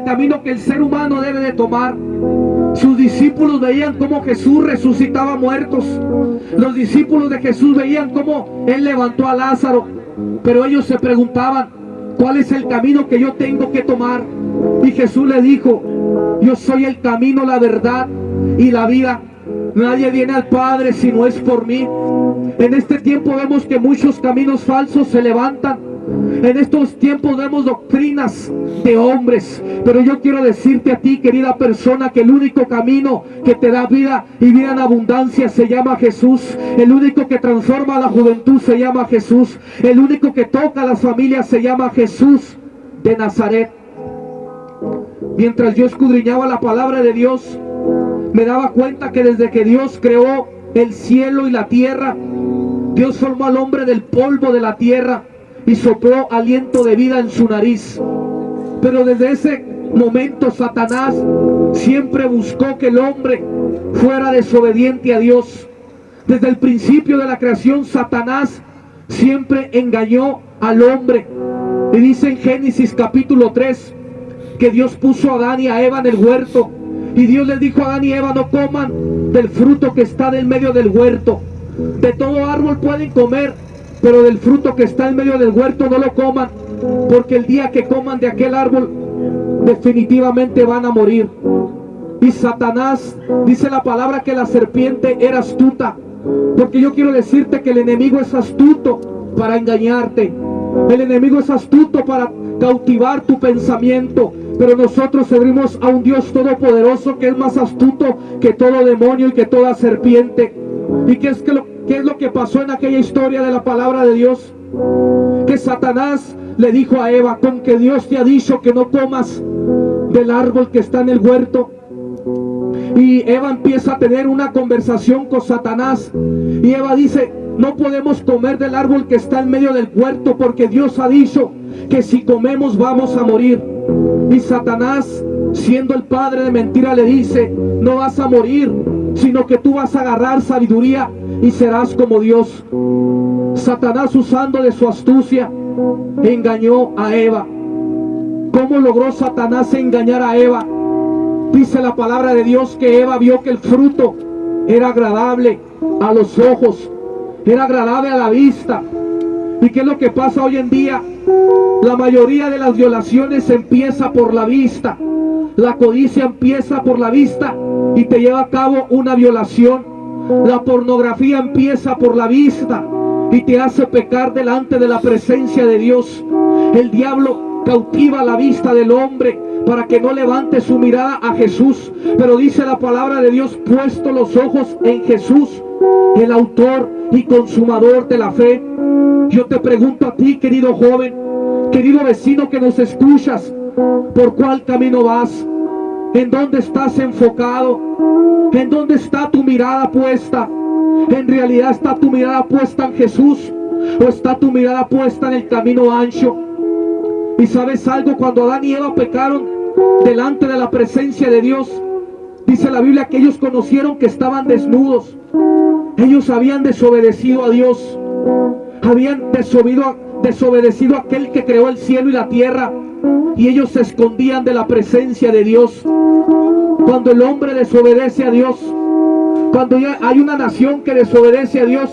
el camino que el ser humano debe de tomar. Sus discípulos veían cómo Jesús resucitaba muertos. Los discípulos de Jesús veían cómo Él levantó a Lázaro. Pero ellos se preguntaban, ¿cuál es el camino que yo tengo que tomar? Y Jesús le dijo, yo soy el camino, la verdad y la vida. Nadie viene al Padre si no es por mí. En este tiempo vemos que muchos caminos falsos se levantan. En estos tiempos vemos doctrinas de hombres. Pero yo quiero decirte a ti, querida persona, que el único camino que te da vida y vida en abundancia se llama Jesús. El único que transforma la juventud se llama Jesús. El único que toca a las familias se llama Jesús de Nazaret. Mientras yo escudriñaba la palabra de Dios, me daba cuenta que desde que Dios creó el cielo y la tierra, Dios formó al hombre del polvo de la tierra y sopló aliento de vida en su nariz. Pero desde ese momento Satanás siempre buscó que el hombre fuera desobediente a Dios. Desde el principio de la creación Satanás siempre engañó al hombre. Y dice en Génesis capítulo 3 que Dios puso a Adán y a Eva en el huerto y Dios les dijo a Adán y Eva, no coman del fruto que está en medio del huerto. De todo árbol pueden comer, pero del fruto que está en medio del huerto no lo coman, porque el día que coman de aquel árbol, definitivamente van a morir. Y Satanás, dice la palabra que la serpiente era astuta, porque yo quiero decirte que el enemigo es astuto para engañarte. El enemigo es astuto para cautivar tu pensamiento. Pero nosotros servimos a un Dios todopoderoso que es más astuto que todo demonio y que toda serpiente. ¿Y qué es, lo, qué es lo que pasó en aquella historia de la palabra de Dios? Que Satanás le dijo a Eva, con que Dios te ha dicho que no comas del árbol que está en el huerto. Y Eva empieza a tener una conversación con Satanás. Y Eva dice, no podemos comer del árbol que está en medio del huerto porque Dios ha dicho que si comemos vamos a morir. Y Satanás, siendo el padre de mentira, le dice, no vas a morir, sino que tú vas a agarrar sabiduría y serás como Dios. Satanás usando de su astucia, engañó a Eva. ¿Cómo logró Satanás engañar a Eva? Dice la palabra de Dios que Eva vio que el fruto era agradable a los ojos, era agradable a la vista. ¿Y qué es lo que pasa hoy en día? La mayoría de las violaciones empieza por la vista. La codicia empieza por la vista y te lleva a cabo una violación. La pornografía empieza por la vista y te hace pecar delante de la presencia de Dios. El diablo cautiva la vista del hombre para que no levante su mirada a Jesús. Pero dice la palabra de Dios, puesto los ojos en Jesús, el autor y consumador de la fe. Yo te pregunto a ti, querido joven, querido vecino que nos escuchas, ¿por cuál camino vas? ¿En dónde estás enfocado? ¿En dónde está tu mirada puesta? ¿En realidad está tu mirada puesta en Jesús? ¿O está tu mirada puesta en el camino ancho? Y sabes algo, cuando Adán y Eva pecaron delante de la presencia de Dios, dice la Biblia que ellos conocieron que estaban desnudos. Ellos habían desobedecido a Dios. Habían desobedecido, desobedecido a aquel que creó el cielo y la tierra. Y ellos se escondían de la presencia de Dios. Cuando el hombre desobedece a Dios, cuando hay una nación que desobedece a Dios,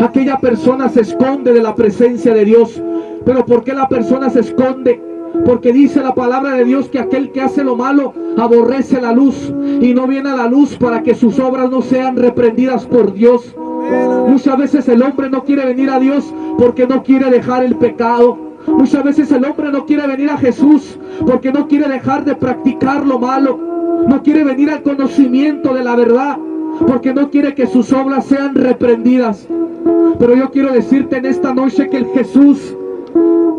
aquella persona se esconde de la presencia de Dios. Pero ¿por qué la persona se esconde? Porque dice la palabra de Dios que aquel que hace lo malo aborrece la luz y no viene a la luz para que sus obras no sean reprendidas por Dios. Muchas veces el hombre no quiere venir a Dios porque no quiere dejar el pecado. Muchas veces el hombre no quiere venir a Jesús porque no quiere dejar de practicar lo malo. No quiere venir al conocimiento de la verdad porque no quiere que sus obras sean reprendidas. Pero yo quiero decirte en esta noche que el Jesús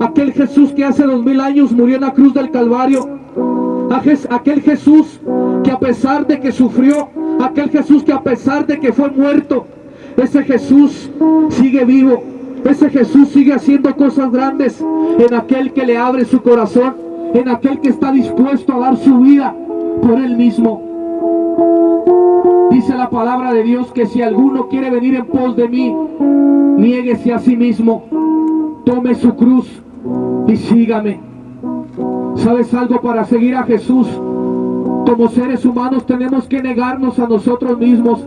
Aquel Jesús que hace dos mil años murió en la cruz del Calvario. Aquel Jesús que a pesar de que sufrió, aquel Jesús que a pesar de que fue muerto, ese Jesús sigue vivo. Ese Jesús sigue haciendo cosas grandes en aquel que le abre su corazón, en aquel que está dispuesto a dar su vida por él mismo. Dice la palabra de Dios que si alguno quiere venir en pos de mí, niéguese a sí mismo tome su cruz y sígame. ¿Sabes algo? Para seguir a Jesús, como seres humanos tenemos que negarnos a nosotros mismos.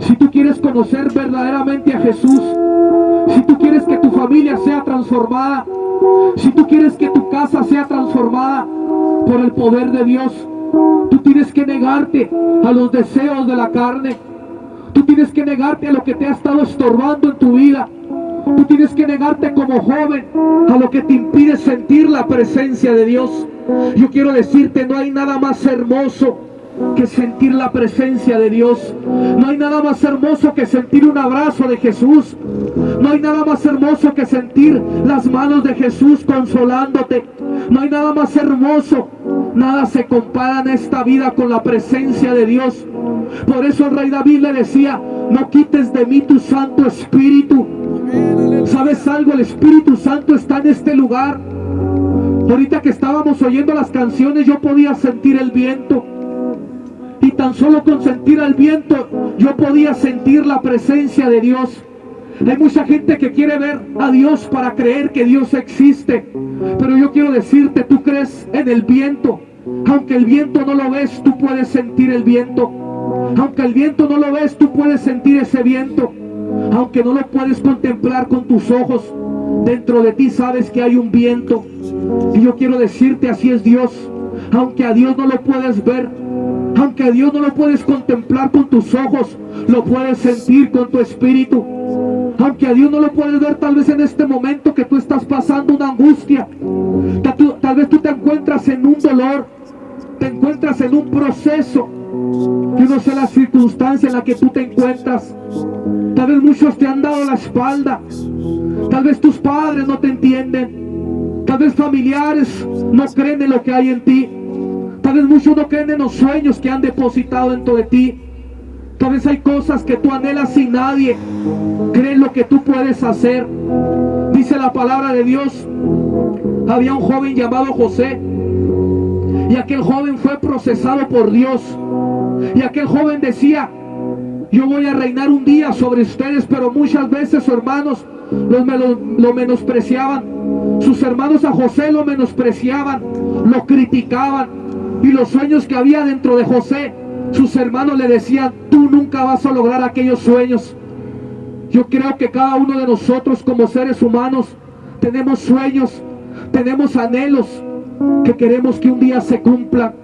Si tú quieres conocer verdaderamente a Jesús, si tú quieres que tu familia sea transformada, si tú quieres que tu casa sea transformada por el poder de Dios, tú tienes que negarte a los deseos de la carne. Tú tienes que negarte a lo que te ha estado estorbando en tu vida. Tú tienes que negarte como joven a lo que te impide sentir la presencia de Dios. Yo quiero decirte, no hay nada más hermoso que sentir la presencia de Dios. No hay nada más hermoso que sentir un abrazo de Jesús. No hay nada más hermoso que sentir las manos de Jesús consolándote. No hay nada más hermoso. Nada se compara en esta vida con la presencia de Dios. Por eso el rey David le decía, no quites de mí tu Santo Espíritu. ¿Sabes algo? El Espíritu Santo está en este lugar. Ahorita que estábamos oyendo las canciones yo podía sentir el viento. Tan solo con sentir el viento yo podía sentir la presencia de Dios. Hay mucha gente que quiere ver a Dios para creer que Dios existe. Pero yo quiero decirte, tú crees en el viento. Aunque el viento no lo ves, tú puedes sentir el viento. Aunque el viento no lo ves, tú puedes sentir ese viento. Aunque no lo puedes contemplar con tus ojos, dentro de ti sabes que hay un viento. Y yo quiero decirte, así es Dios. Aunque a Dios no lo puedes ver, aunque a Dios no lo puedes contemplar con tus ojos, lo puedes sentir con tu espíritu. Aunque a Dios no lo puedes ver tal vez en este momento que tú estás pasando una angustia. Tal, vez tú te encuentras en un dolor, te encuentras en un proceso. Yo no sé la circunstancia en la que tú te encuentras. Tal vez muchos te han dado la espalda. Tal vez tus padres no te entienden. Tal vez familiares no creen en lo que hay en ti. Tal vez muchos no creen en los sueños que han depositado dentro de ti. Tal vez hay cosas que tú anhelas sin nadie cree lo que tú puedes hacer. Dice la palabra de Dios. Había un joven llamado José. Y aquel joven fue procesado por Dios. Y aquel joven decía, yo voy a reinar un día sobre ustedes, pero muchas veces, hermanos, los, lo, lo menospreciaban. Sus hermanos a José lo menospreciaban, lo criticaban. Y los sueños que había dentro de José, sus hermanos le decían, tú nunca vas a lograr aquellos sueños. Yo creo que cada uno de nosotros como seres humanos tenemos sueños, tenemos anhelos que queremos que un día se cumplan.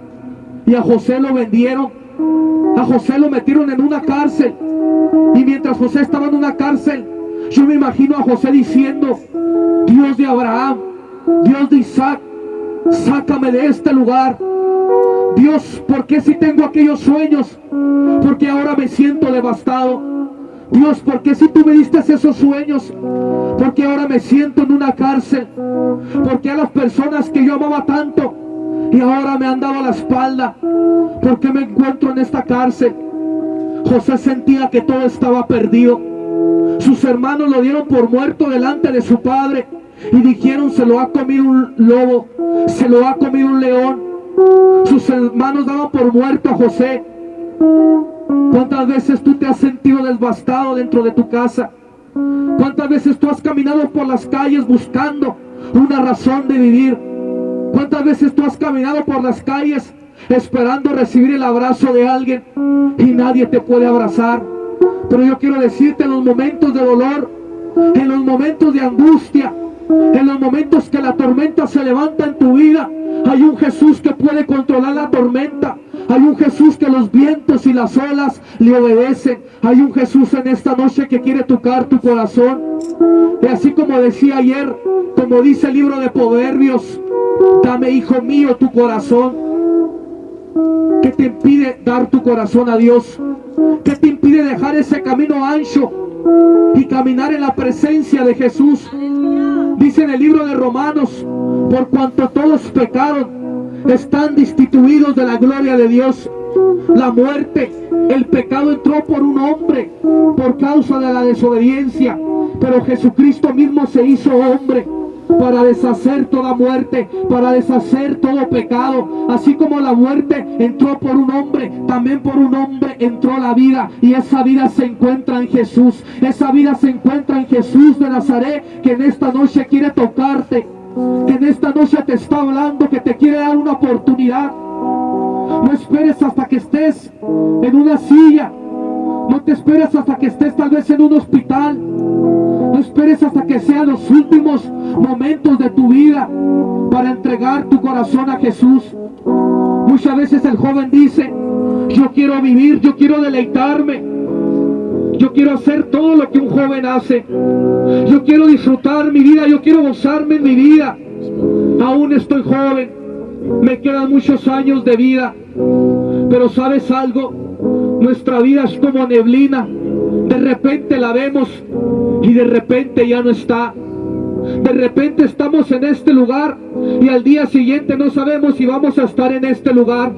Y a José lo vendieron, a José lo metieron en una cárcel. Y mientras José estaba en una cárcel, yo me imagino a José diciendo, Dios de Abraham, Dios de Isaac, sácame de este lugar. Dios, ¿por qué si tengo aquellos sueños? Porque ahora me siento devastado. Dios, ¿por qué si tú me diste esos sueños? Porque ahora me siento en una cárcel. Porque a las personas que yo amaba tanto y ahora me han dado la espalda. Porque me encuentro en esta cárcel. José sentía que todo estaba perdido. Sus hermanos lo dieron por muerto delante de su padre. Y dijeron, se lo ha comido un lobo, se lo ha comido un león. Hermanos daban por muerto a José. ¿Cuántas veces tú te has sentido devastado dentro de tu casa? ¿Cuántas veces tú has caminado por las calles buscando una razón de vivir? ¿Cuántas veces tú has caminado por las calles esperando recibir el abrazo de alguien y nadie te puede abrazar? Pero yo quiero decirte en los momentos de dolor, en los momentos de angustia, en los momentos que la tormenta se levanta en tu vida, hay un Jesús que puede controlar la tormenta. Hay un Jesús que los vientos y las olas le obedecen. Hay un Jesús en esta noche que quiere tocar tu corazón. Y así como decía ayer, como dice el libro de Proverbios, dame hijo mío tu corazón. ¿Qué te impide dar tu corazón a Dios? ¿Qué te impide dejar ese camino ancho y caminar en la presencia de Jesús? Dice en el libro de Romanos, por cuanto todos pecaron, están destituidos de la gloria de Dios. La muerte, el pecado entró por un hombre por causa de la desobediencia, pero Jesucristo mismo se hizo hombre para deshacer toda muerte, para deshacer todo pecado. Así como la muerte entró por un hombre, también por un hombre entró la vida. Y esa vida se encuentra en Jesús. Esa vida se encuentra en Jesús de Nazaret, que en esta noche quiere tocarte en esta noche te está hablando, que te quiere dar una oportunidad. No esperes hasta que estés en una silla. No te esperes hasta que estés tal vez en un hospital. No esperes hasta que sean los últimos momentos de tu vida para entregar tu corazón a Jesús. Muchas veces el joven dice, yo quiero vivir, yo quiero deleitarme. Yo quiero hacer todo lo que un joven hace. Yo quiero disfrutar mi vida, yo quiero gozarme en mi vida. Aún estoy joven, me quedan muchos años de vida. Pero sabes algo, nuestra vida es como neblina. De repente la vemos y de repente ya no está. De repente estamos en este lugar y al día siguiente no sabemos si vamos a estar en este lugar.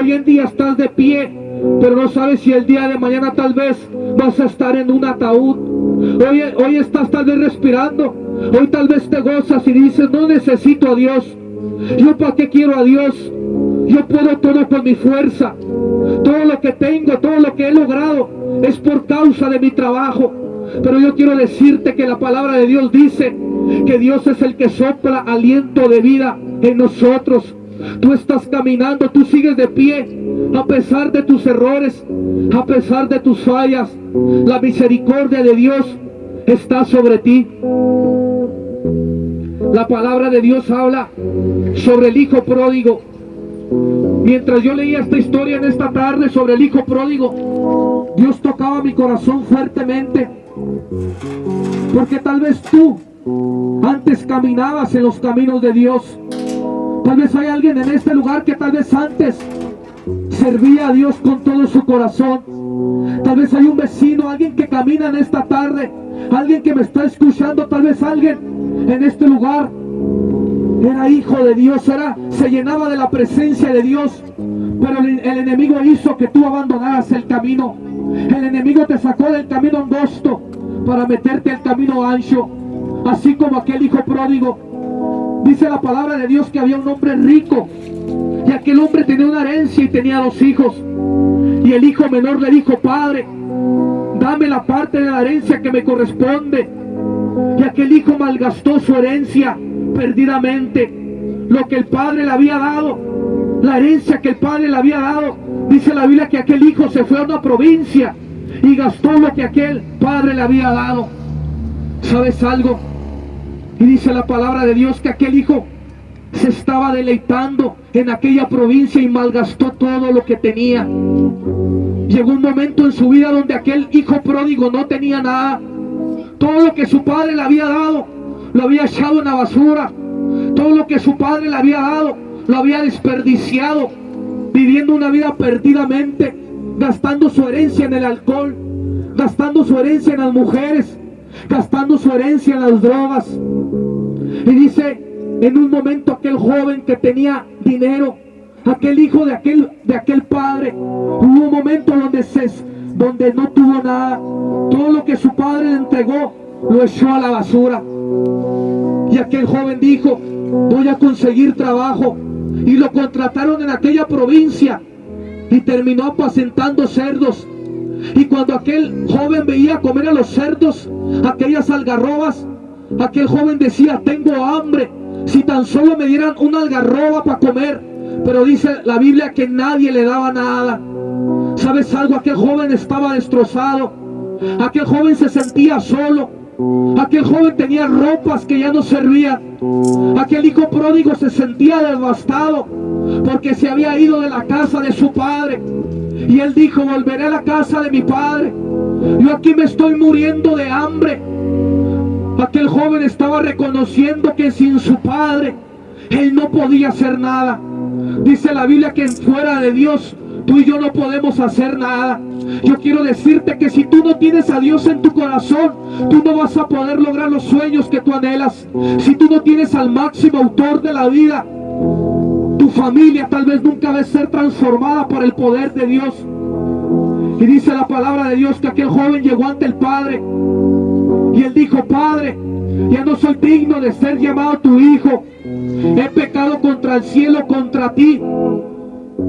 Hoy en día estás de pie, pero no sabes si el día de mañana tal vez vas a estar en un ataúd. Hoy, hoy estás tal vez respirando. Hoy tal vez te gozas y dices, no necesito a Dios. ¿Yo para qué quiero a Dios? Yo puedo todo con mi fuerza. Todo lo que tengo, todo lo que he logrado es por causa de mi trabajo. Pero yo quiero decirte que la palabra de Dios dice que Dios es el que sopla aliento de vida en nosotros. Tú estás caminando, tú sigues de pie, a pesar de tus errores, a pesar de tus fallas. La misericordia de Dios está sobre ti. La palabra de Dios habla sobre el hijo pródigo. Mientras yo leía esta historia en esta tarde sobre el hijo pródigo, Dios tocaba mi corazón fuertemente. Porque tal vez tú antes caminabas en los caminos de Dios. Tal vez hay alguien en este lugar que tal vez antes servía a Dios con todo su corazón. Tal vez hay un vecino, alguien que camina en esta tarde, alguien que me está escuchando, tal vez alguien en este lugar era hijo de Dios, era, se llenaba de la presencia de Dios, pero el, el enemigo hizo que tú abandonaras el camino. El enemigo te sacó del camino angosto para meterte al camino ancho, así como aquel hijo pródigo Dice la palabra de Dios que había un hombre rico y aquel hombre tenía una herencia y tenía dos hijos. Y el hijo menor le dijo, Padre, dame la parte de la herencia que me corresponde. Y aquel hijo malgastó su herencia perdidamente. Lo que el padre le había dado, la herencia que el padre le había dado. Dice la Biblia que aquel hijo se fue a una provincia y gastó lo que aquel padre le había dado. ¿Sabes algo? Y dice la palabra de Dios que aquel hijo se estaba deleitando en aquella provincia y malgastó todo lo que tenía. Llegó un momento en su vida donde aquel hijo pródigo no tenía nada. Todo lo que su padre le había dado, lo había echado en la basura. Todo lo que su padre le había dado, lo había desperdiciado, viviendo una vida perdidamente, gastando su herencia en el alcohol, gastando su herencia en las mujeres, gastando su herencia en las drogas. Y dice, en un momento aquel joven que tenía dinero, aquel hijo de aquel, de aquel padre, hubo un momento donde, se, donde no tuvo nada. Todo lo que su padre le entregó, lo echó a la basura. Y aquel joven dijo, voy a conseguir trabajo. Y lo contrataron en aquella provincia y terminó apacentando cerdos y cuando aquel joven veía comer a los cerdos, aquellas algarrobas, aquel joven decía, tengo hambre, si tan solo me dieran una algarroba para comer. Pero dice la Biblia que nadie le daba nada. ¿Sabes algo? Aquel joven estaba destrozado. Aquel joven se sentía solo. Aquel joven tenía ropas que ya no servían. Aquel hijo pródigo se sentía devastado porque se había ido de la casa de su padre. Y él dijo, volveré a la casa de mi padre. Yo aquí me estoy muriendo de hambre. Aquel joven estaba reconociendo que sin su padre, él no podía hacer nada. Dice la Biblia que fuera de Dios, tú y yo no podemos hacer nada. Yo quiero decirte que si tú no tienes a Dios en tu corazón, tú no vas a poder lograr los sueños que tú anhelas. Si tú no tienes al máximo autor de la vida, tu familia tal vez nunca va a ser transformada por el poder de Dios. Y dice la palabra de Dios que aquel joven llegó ante el Padre. Y él dijo, Padre, ya no soy digno de ser llamado tu hijo. He pecado contra el cielo, contra ti.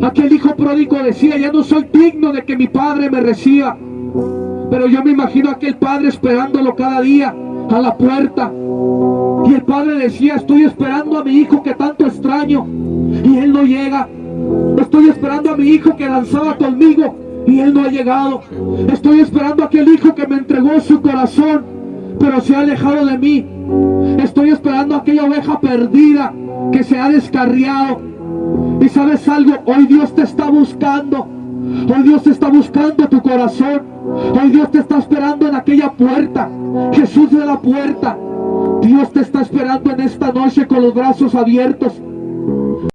Aquel hijo pródigo decía, ya no soy digno de que mi padre me reciba. Pero yo me imagino a aquel padre esperándolo cada día a la puerta. Y el padre decía, estoy esperando a mi hijo que tanto extraño. Y él no llega. Estoy esperando a mi hijo que danzaba conmigo. Y él no ha llegado. Estoy esperando a aquel hijo que me entregó su corazón. Pero se ha alejado de mí. Estoy esperando a aquella oveja perdida que se ha descarriado. Y sabes algo, hoy Dios te está buscando. Hoy Dios te está buscando tu corazón. Hoy Dios te está esperando en aquella puerta. Jesús de la puerta. Dios te está esperando en esta noche con los brazos abiertos.